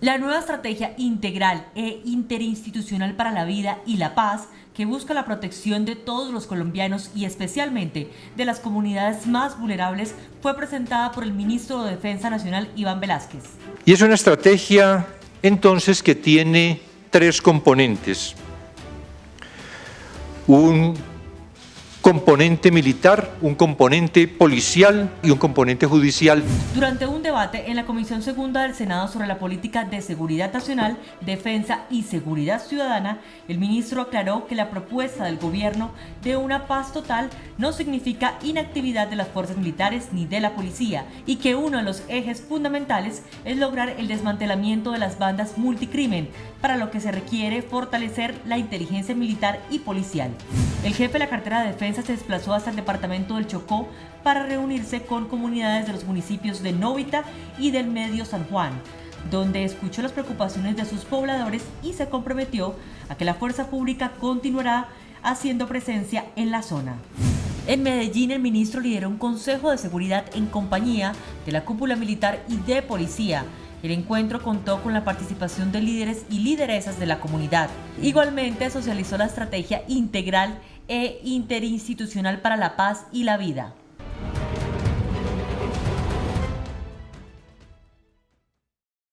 La nueva estrategia integral e interinstitucional para la vida y la paz que busca la protección de todos los colombianos y especialmente de las comunidades más vulnerables fue presentada por el ministro de Defensa Nacional Iván Velázquez. Y es una estrategia entonces que tiene tres componentes. Un componente militar, un componente policial y un componente judicial. Durante un debate en la Comisión Segunda del Senado sobre la política de seguridad nacional, defensa y seguridad ciudadana, el ministro aclaró que la propuesta del gobierno de una paz total no significa inactividad de las fuerzas militares ni de la policía y que uno de los ejes fundamentales es lograr el desmantelamiento de las bandas multicrimen, para lo que se requiere fortalecer la inteligencia militar y policial. El jefe de la cartera de defensa se desplazó hasta el departamento del Chocó para reunirse con comunidades de los municipios de Novita y del Medio San Juan, donde escuchó las preocupaciones de sus pobladores y se comprometió a que la fuerza pública continuará haciendo presencia en la zona. En Medellín, el ministro lideró un consejo de seguridad en compañía de la cúpula militar y de policía, el encuentro contó con la participación de líderes y lideresas de la comunidad. Igualmente socializó la estrategia integral e interinstitucional para la paz y la vida.